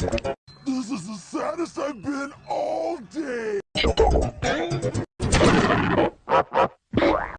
This is the saddest I've been all day.